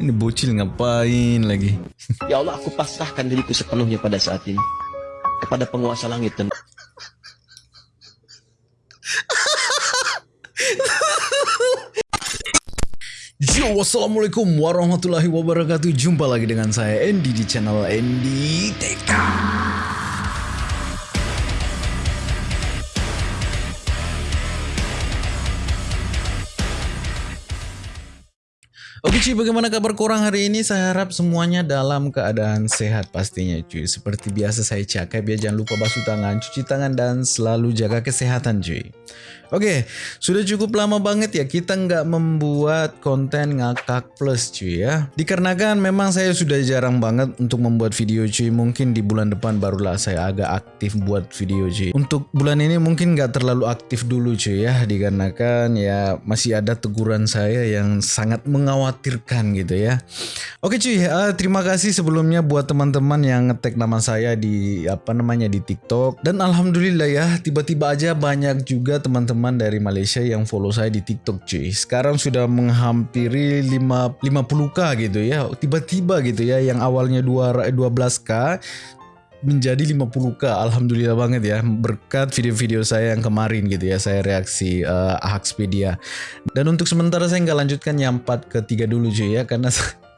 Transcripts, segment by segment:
Ini bocil ngapain lagi? Ya Allah, aku pasrahkan diriku sepenuhnya pada saat ini kepada penguasa langit dan Yo, wassalamualaikum warahmatullahi wabarakatuh. Jumpa lagi dengan saya Andy di channel Andy TK. Oke bagaimana kabar korang hari ini? Saya harap semuanya dalam keadaan sehat pastinya cuy. Seperti biasa saya cakap ya, jangan lupa basuh tangan, cuci tangan, dan selalu jaga kesehatan cuy. Oke, sudah cukup lama banget ya kita nggak membuat konten ngakak plus cuy ya. Dikarenakan memang saya sudah jarang banget untuk membuat video cuy. Mungkin di bulan depan barulah saya agak aktif buat video cuy. Untuk bulan ini mungkin nggak terlalu aktif dulu cuy ya. Dikarenakan ya masih ada teguran saya yang sangat mengkhawatirkan gitu ya. Oke cuy, uh, terima kasih sebelumnya buat teman-teman yang ngetek nama saya di apa namanya di TikTok. Dan alhamdulillah ya tiba-tiba aja banyak juga teman-teman teman dari Malaysia yang follow saya di TikTok cuy. Sekarang sudah menghampiri 5 50k gitu ya. Tiba-tiba gitu ya yang awalnya 2 12k menjadi 50k Alhamdulillah banget ya berkat video-video saya yang kemarin gitu ya saya reaksi uh, Ahaxpedia dan untuk sementara saya nggak lanjutkan yang 4 ke 3 dulu cuy ya karena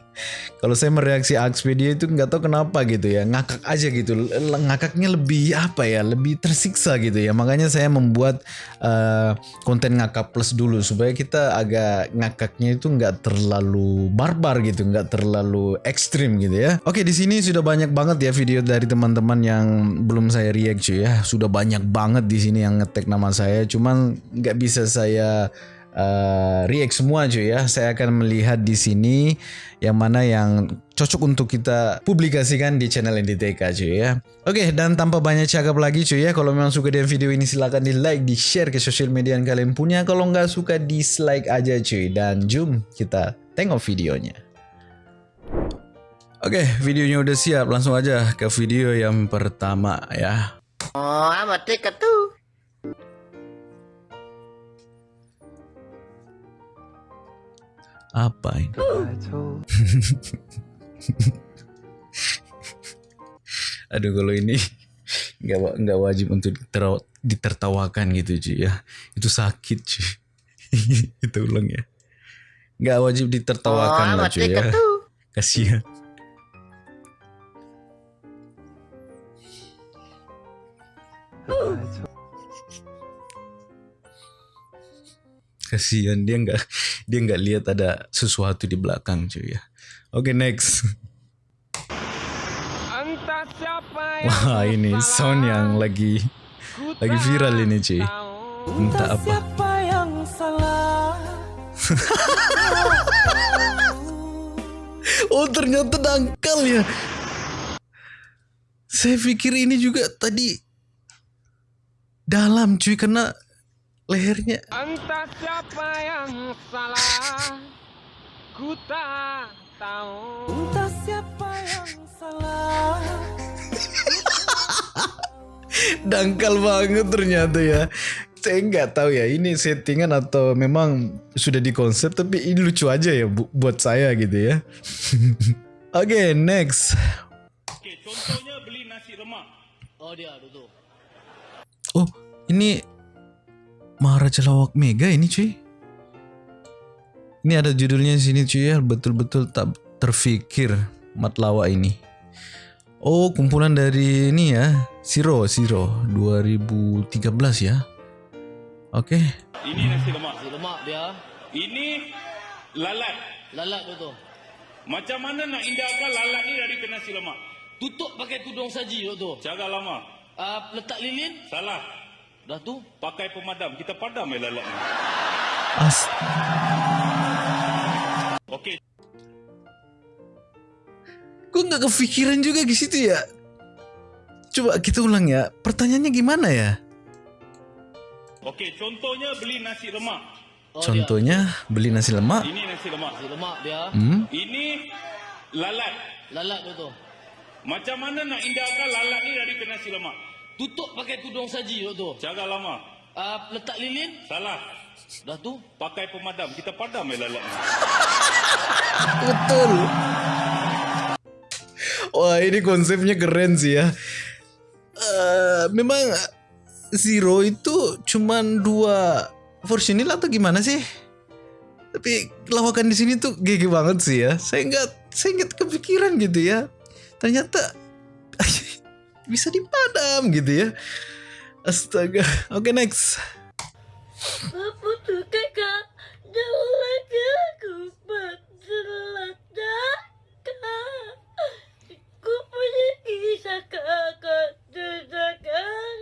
kalau saya mereaksi Expedia itu nggak tahu kenapa gitu ya. Ngakak aja gitu. Ngakaknya lebih apa ya? Lebih tersiksa gitu ya. Makanya saya membuat uh, konten ngakak plus dulu supaya kita agak ngakaknya itu nggak terlalu barbar gitu nggak terlalu ekstrim gitu ya. Oke di sini sudah banyak banget ya video dari teman-teman yang belum saya react ya. Sudah banyak banget di sini yang ngetek nama saya. Cuman nggak bisa saya uh, react semua cuy ya. Saya akan melihat di sini yang mana yang cocok untuk kita publikasikan di channel NDTK cuy ya. Oke, dan tanpa banyak cakap lagi cuy ya, kalau memang suka dengan video ini silahkan di like, di share ke sosial media yang kalian punya. Kalau nggak suka dislike aja cuy. Dan jom kita tengok videonya. Oke, videonya udah siap. Langsung aja ke video yang pertama ya. Oh, amat dekat tuh. Apa ini? Aduh kalau ini nggak nggak wajib untuk ditertawakan gitu cuy ya. Itu sakit cuy. Itu ulang ya. Nggak wajib ditertawakan oh, lah cuy ya. Kasihan. Kasihan dia nggak dia nggak lihat ada sesuatu di belakang cuy ya. Oke okay, next wah ini sound yang lagi lagi viral ini cuy. entah apa. yang salah. Oh ternyata dangkal ya. Saya pikir ini juga tadi dalam cuy karena lehernya. Entah siapa yang salah ku tak tahu. Entah siapa yang salah. Dangkal banget ternyata ya. Saya nggak tahu ya ini settingan atau memang sudah dikonsep tapi ini lucu aja ya bu buat saya gitu ya. Oke okay, next. Oke contohnya beli nasi lemak. Oh dia tuh oh ini Maharaja Lawak Mega ini cuy. Ini ada judulnya di sini cuy ya, betul-betul tak terfikir Matlawa ini. Oh, kumpulan dari ini ya, Siro, Siro 2013 ya. Oke. Okay. Ini nasi lemak. Nasi lemak dia. Ini lalat. Lalat betul. Macam mana nak indahkan lalat ni dari nasi lemak? Tutup pakai tudung saji tu. Cara lama. Uh, letak lilin? Salah. Dah tu pakai pemadam. Kita padam ya lalat ni. As. Okey. Gue nggak kepikiran juga di situ ya. Coba kita ulang ya. Pertanyaannya gimana ya? Okey, contohnya beli nasi lemak. Oh, contohnya dia. beli nasi lemak. Ini nasi lemak. Nasi lemak dia. Hmm? Ini lalat. Lalat tu. Macam mana nak indahkan lalat ni dari ke nasi lemak? Tutup pakai tudung saji tu. Cara lama. Uh, letak lilin? Salah. Dah tu? Pakai pemadam. Kita padam ya lalat. Betul. Wah ini konsepnya keren sih ya. Eh, memang Zero itu cuman dua versionil atau gimana sih? Tapi lawakan di sini tuh GG banget sih ya. Saya nggak saya nggak kepikiran gitu ya. Ternyata bisa dipadam gitu ya. Astaga. Oke next. Apa tuh kakak? Jauh lagi aku berjelajah Ku punya kisah kakak Sejagat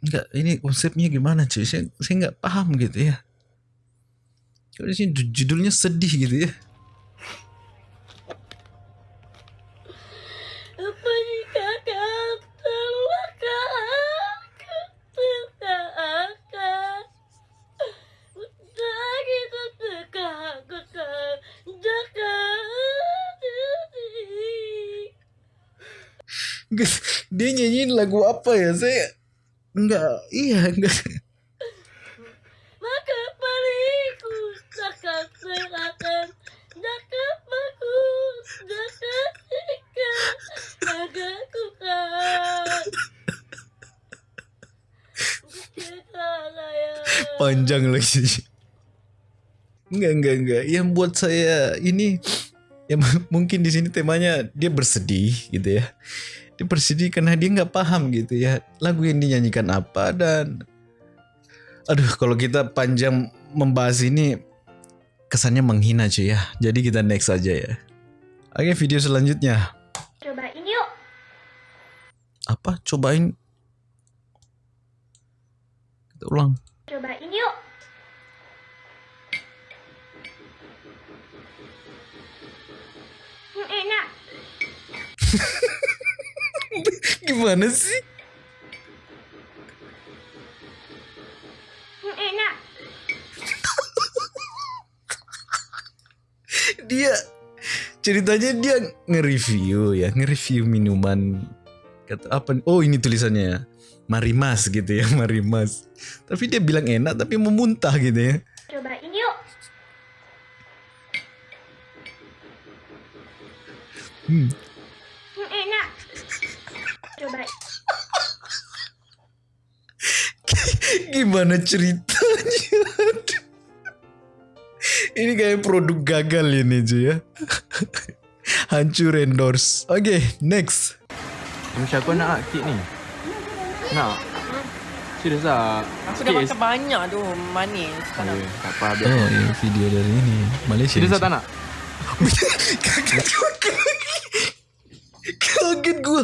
Enggak, ini konsepnya gimana cuy? Saya saya nggak paham gitu ya. Kalau di sini ju- judulnya sedih gitu ya. Apa Dia nyanyiin lagu apa ya? Saya enggak, iya enggak. Panjang lagi. Enggak, enggak, enggak. Yang buat saya ini ya mungkin di sini temanya dia bersedih gitu ya. Dia bersedih karena dia nggak paham gitu ya lagu yang dinyanyikan apa dan aduh kalau kita panjang membahas ini kesannya menghina cuy ya. Jadi kita next aja ya. Oke video selanjutnya. Cobain yuk. Apa? Cobain. Kita ulang. Cobain yuk. Hmm, Enak. Gimana sih Hmm, Enak dia ceritanya dia nge-review ya nge-review minuman kata apa oh ini tulisannya Marimas gitu ya Marimas tapi dia bilang enak tapi memuntah gitu ya. Cobain yuk. Hmm. Enak. Cobain. Gimana ceritanya ini kayak produk gagal ini cuy ya hancur endorse oke next Macam kau nak kek ni? Nak? Serius lah? Aku dah makan banyak tu manis. Tak nak. Tak apa, biar oh ini video dari ini Malaysia Serius lah tak nak? kaget kaget gue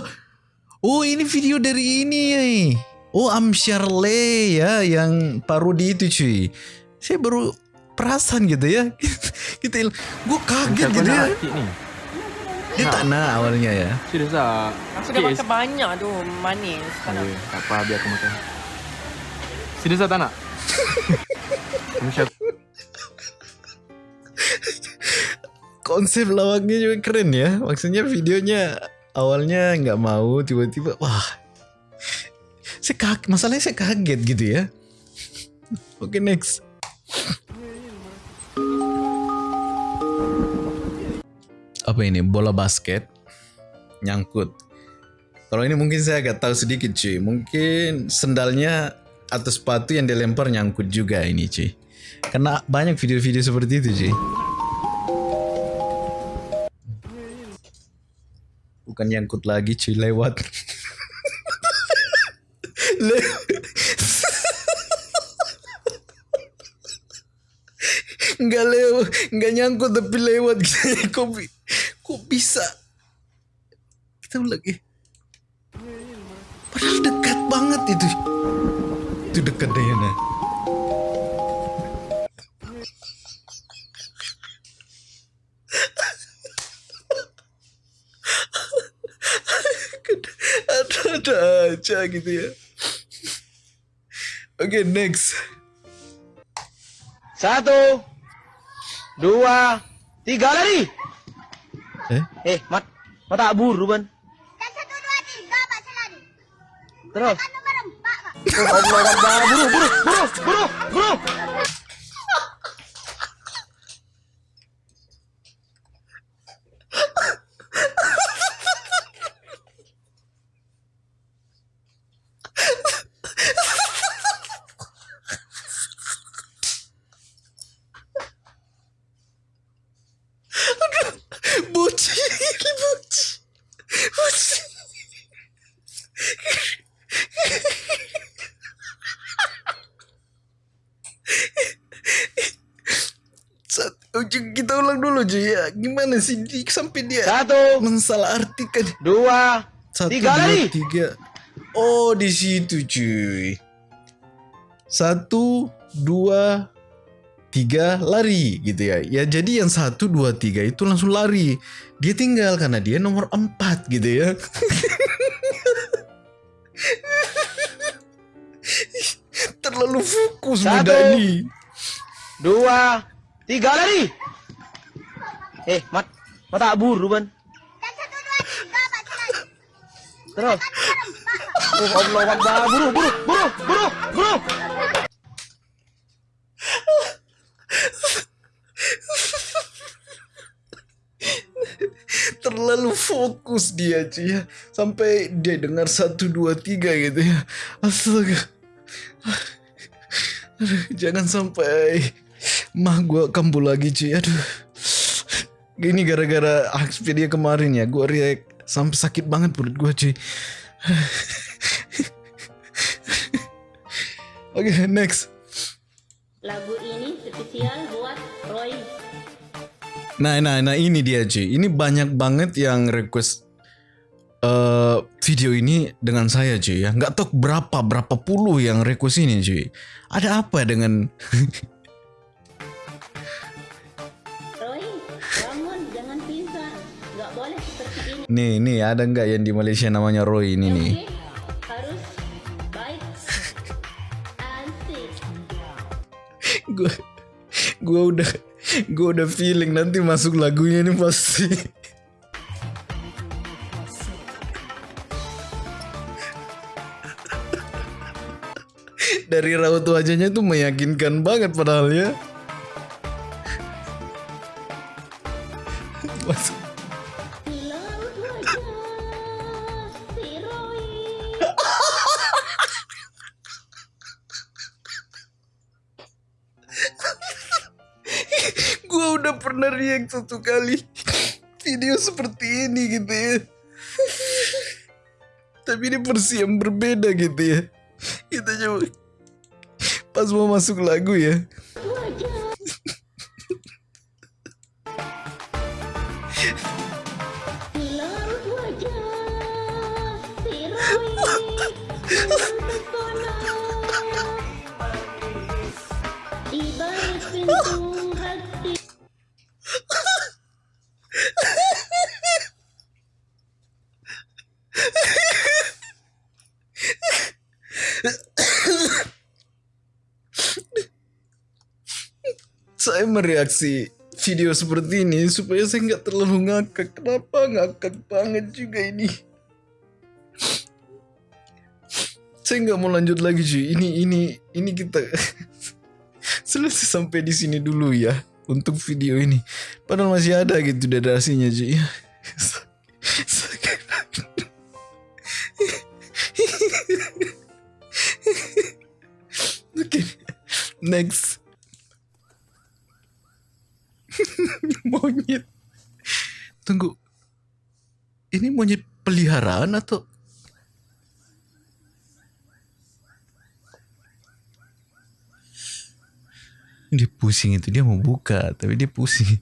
oh ini video dari ini ya oh Amsyar Le ya yang parodi itu cuy saya baru perasan gitu ya kita gue kaget gitu ya nak kek ni? dia tak nak awalnya ya Serius lah? Aku dah makan banyak tu manis. Tak apa, biar aku makan. Tak nak? Macam konsep lawaknya juga keren ya maksudnya videonya awalnya nggak mau tiba-tiba wah saya kaget masalahnya saya kaget gitu ya oke next apa ini bola basket nyangkut. Kalau ini mungkin saya agak tahu sedikit cuy mungkin sendalnya atau sepatu yang dilempar nyangkut juga ini cuy karena banyak video-video seperti itu cuy bukan nyangkut lagi cuy lewat. Le- nggak lewat nggak nyangkut tapi lewat. Gitu kok, bi- kok bisa? Kita ulang eh. Padahal dekat banget itu. Itu dekat Dayana ada-ada aja gitu ya. Oke next. Satu, dua, tiga lari. Eh Eh, mat, mata buru ban. Dan satu dua tiga Pak Selari. Terus, Kan nomor Allah Akbar. Buru, buru, buru, buru, buru. Gimana sih di, sampai dia Satu, mensalah artikan dua, satu tiga dua lari. tiga. Oh di situ cuy. Satu dua tiga lari gitu ya. Ya jadi yang satu dua tiga itu langsung lari. Dia tinggal karena dia nomor empat gitu ya. Terlalu fokus Satu. muda ini. Dua, tiga lari. Eh, mat, mata buru ban. Terus. Oh, Allah Akbar. Buru, buru, buru, buru, buru. terlalu fokus dia cuy ya sampai dia dengar satu dua tiga gitu ya astaga aduh, jangan sampai mah gua kambuh lagi cuy aduh gini gara-gara Expedia kemarin ya gua react sampai sakit banget perut gua cuy oke next Lagu ini spesial buat Roy. Nah, nah, nah ini dia cuy. Ini banyak banget yang request eh video ini dengan saya cuy ya. Nggak tahu berapa berapa puluh yang request ini cuy. Ada apa dengan nih nih ada nggak yang di Malaysia namanya Roy ini nih? Gue gue udah gue udah feeling nanti masuk lagunya ini pasti. Dari raut wajahnya tuh meyakinkan banget padahal ya. Satu kali video seperti ini gitu ya. Tapi ini versi yang berbeda gitu ya. Kita coba pas mau masuk lagu ya. Saya mereaksi video seperti ini supaya saya nggak terlalu ngakak. Kenapa ngakak banget juga ini? Saya nggak mau lanjut lagi cuy. Ini ini ini kita selesai sampai di sini dulu ya untuk video ini. Padahal masih ada gitu durasinya cuy. Next. Monyet. Tunggu. Ini monyet peliharaan atau dia pusing itu dia mau buka tapi dia pusing.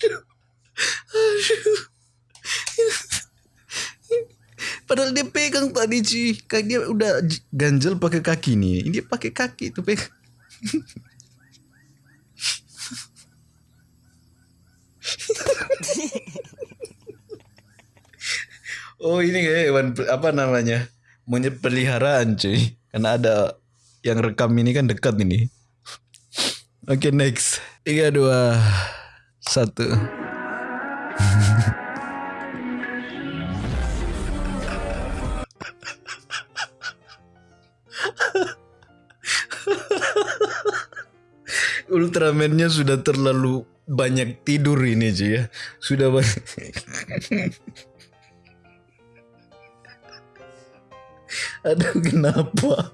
Aduh. Aduh. Padahal dia pegang tadi cuy. Kayak dia udah ganjel pakai kaki nih. Ini dia pakai kaki itu pegang. oh ini kayak hewan pe- apa namanya? Monyet peliharaan cuy. Karena ada yang rekam ini kan dekat ini. Oke next. Tiga dua satu. Ultraman-nya sudah terlalu banyak tidur ini cuy ya. Sudah banyak. Aduh kenapa?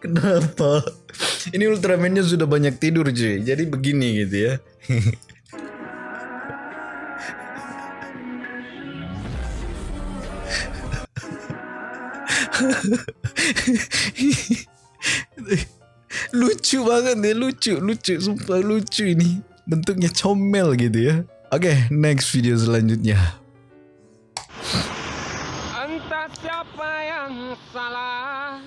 Kenapa? Ini Ultraman-nya sudah banyak tidur cuy. Jadi begini gitu ya. lucu banget nih, lucu, lucu, sumpah lucu ini. Bentuknya comel gitu ya. Oke, next video selanjutnya. Entah siapa yang salah.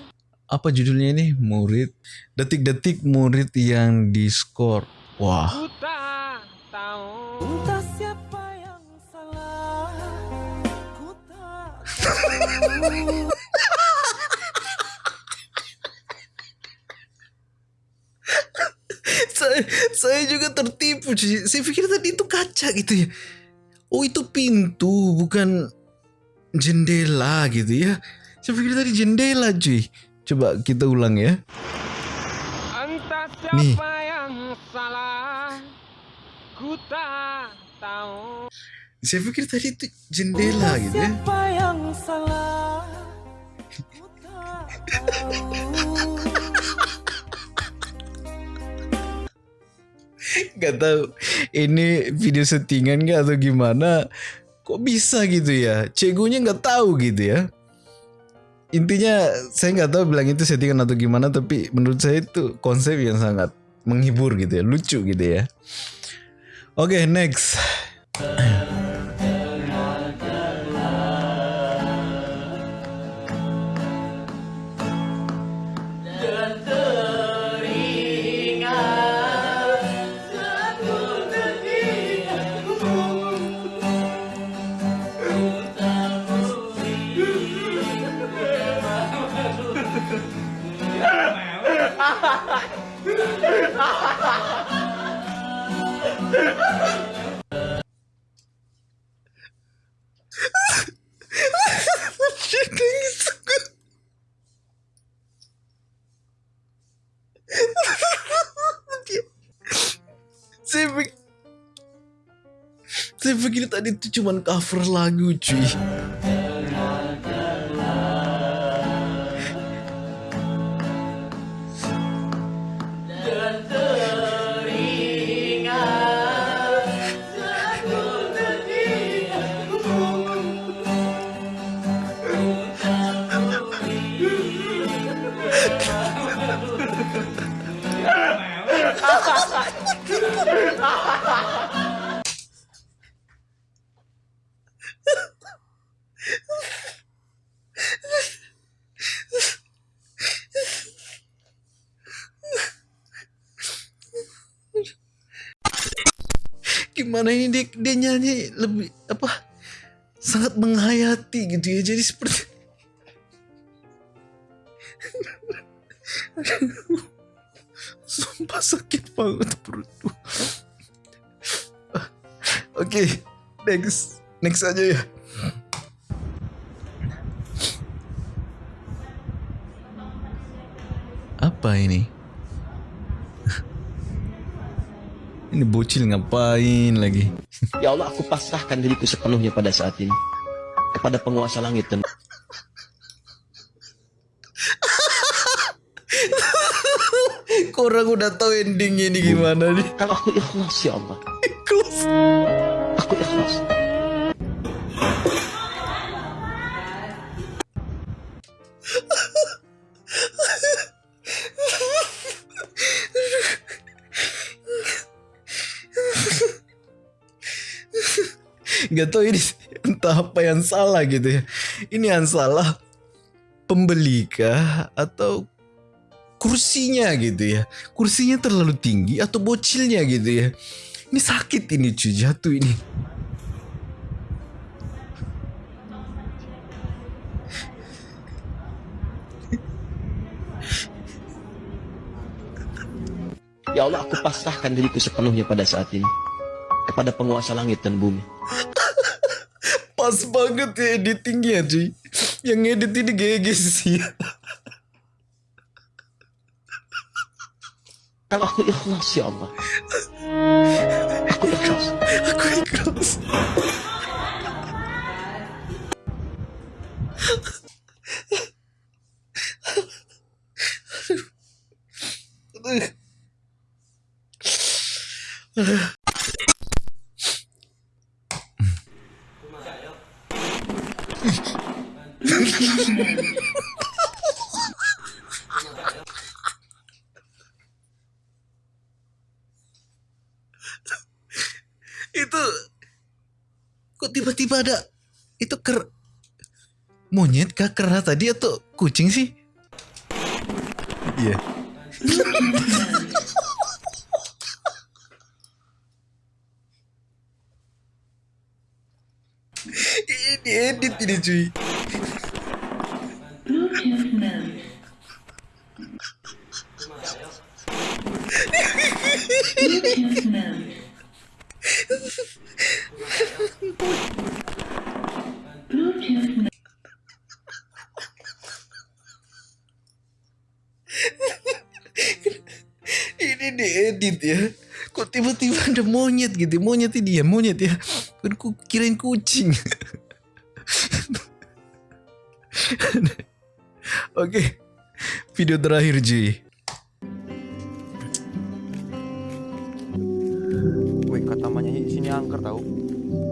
Apa judulnya ini? Murid. Detik-detik murid yang diskor. Wah. Entah siapa yang salah Ku tak saya, saya juga tertipu cuy. Saya pikir tadi itu kaca gitu ya. Oh itu pintu bukan jendela gitu ya. Saya pikir tadi jendela cuy. Coba kita ulang ya. Entah Nih. siapa yang salah. Ku tak tahu. Saya pikir tadi itu jendela gitu ya. Siapa yang salah Gak tahu ini video settingan gak atau gimana. Kok bisa gitu ya? Cegunya nggak tahu gitu ya. Intinya saya nggak tahu bilang itu settingan atau gimana tapi menurut saya itu konsep yang sangat menghibur gitu ya, lucu gitu ya. Oke, next. Cuman cover lagu cuy gimana ini dia, dia nyanyi lebih apa sangat menghayati gitu ya. Jadi seperti sumpah sakit banget perutku oke next next aja ya. Apa ini ini bocil ngapain lagi Ya Allah, aku pasrahkan diriku sepenuhnya pada saat ini. Kepada penguasa langit dan Korang udah tahu endingnya ini gimana nih Kalau aku ikhlas ya Allah. Ikhlas. Gak tahu ini entah apa yang salah gitu ya. Ini yang salah pembeli kah atau kursinya gitu ya. Kursinya terlalu tinggi atau bocilnya gitu ya. Ini sakit ini cuy jatuh ini. Ya Allah, aku pasrahkan diriku sepenuhnya pada saat ini. Kepada penguasa langit dan bumi. Pas banget ya editingnya cuy. Yang edit ini GG sih. Kalau aku ikhlas ya Allah. Aku ikhlas. Aku ikhlas. itu kok tiba-tiba ada itu ker monyet kah kera tadi atau kucing sih? Iya. ini edit ini cuy. Monyet gitu monyet ini ya monyet ya kan ku kirain kucing oke video terakhir Ji Wih, kata Hi, sini angker tahu.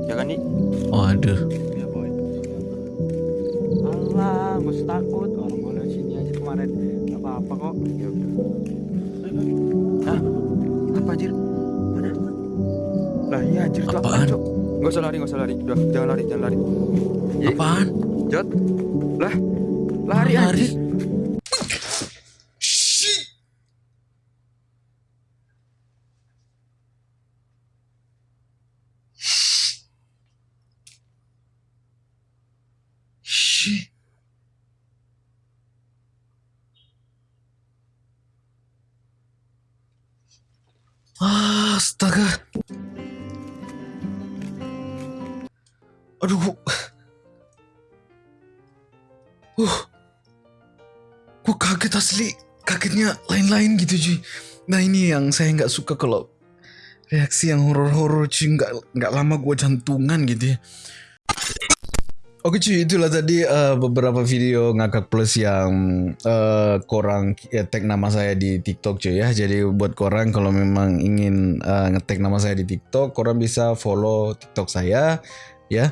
Ya kan, Hi? oh aduh Ya, boy. Allah, gue takut. Orang gue lewat sini aja kemarin. Gak apa-apa kok. Ya udah. Hah? Apa anjir? Lah, iya anjir tuh Apaan? Cok? Gak usah lari, gak usah lari. Udah, jangan lari, jangan lari. Hi, apaan Jot. Lah, lari Lari. anjir. Shit. Shit. Ah, Astaga. Aduh. Uh. Gue kaget asli. Kagetnya lain-lain gitu cuy. Nah ini yang saya nggak suka kalau reaksi yang horor-horor cuy. Nggak nggak lama gue jantungan gitu ya. Oke cuy, itulah tadi eh, beberapa video ngakak plus yang eh, korang ya, tag nama saya di TikTok cuy ya. Jadi buat korang kalau memang ingin eh, nge-tag nama saya di TikTok, korang bisa follow TikTok saya ya.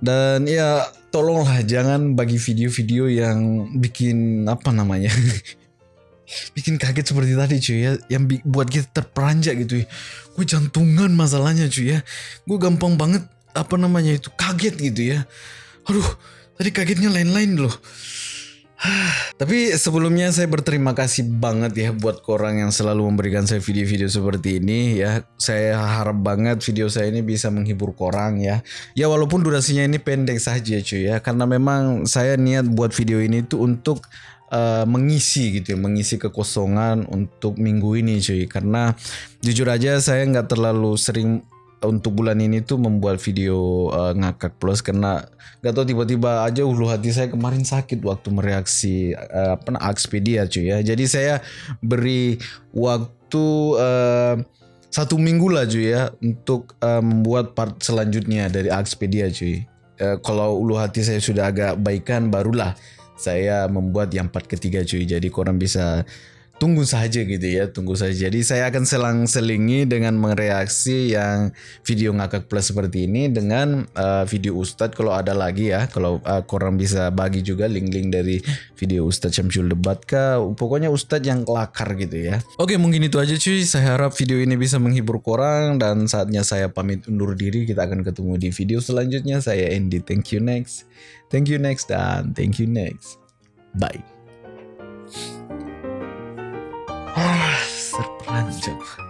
Dan ya tolonglah jangan bagi video-video yang bikin apa namanya bikin kaget seperti tadi cuy ya yang buat kita terperanjak gitu ya. Gue jantungan masalahnya cuy ya. Gue gampang banget apa namanya itu kaget gitu ya. Aduh, tadi kagetnya lain-lain loh. Tapi sebelumnya saya berterima kasih banget ya buat korang yang selalu memberikan saya video-video seperti ini ya. Saya harap banget video saya ini bisa menghibur korang ya. Ya walaupun durasinya ini pendek saja cuy ya. Karena memang saya niat buat video ini tuh untuk eh, mengisi gitu ya. Mengisi kekosongan untuk minggu ini cuy. Karena jujur aja saya nggak terlalu sering untuk bulan ini tuh membuat video uh, ngakak plus karena gak tahu tiba-tiba aja ulu hati saya kemarin sakit waktu mereaksi uh, apa Expedia cuy ya. Jadi saya beri waktu uh, satu minggu lah cuy ya untuk uh, membuat part selanjutnya dari Expedia cuy. Uh, kalau ulu hati saya sudah agak baikan barulah saya membuat yang part ketiga cuy. Jadi korang bisa tunggu saja gitu ya, tunggu saja. Jadi saya akan selang-selingi dengan mereaksi yang video ngakak plus seperti ini dengan uh, video Ustadz kalau ada lagi ya. Kalau uh, korang bisa bagi juga link-link dari video Ustadz Syamsul Debat kah. Pokoknya Ustadz yang kelakar gitu ya. Oke mungkin itu aja cuy. Saya harap video ini bisa menghibur korang dan saatnya saya pamit undur diri. Kita akan ketemu di video selanjutnya. Saya Andy. Thank you next. Thank you next dan thank you next. Bye. 看着。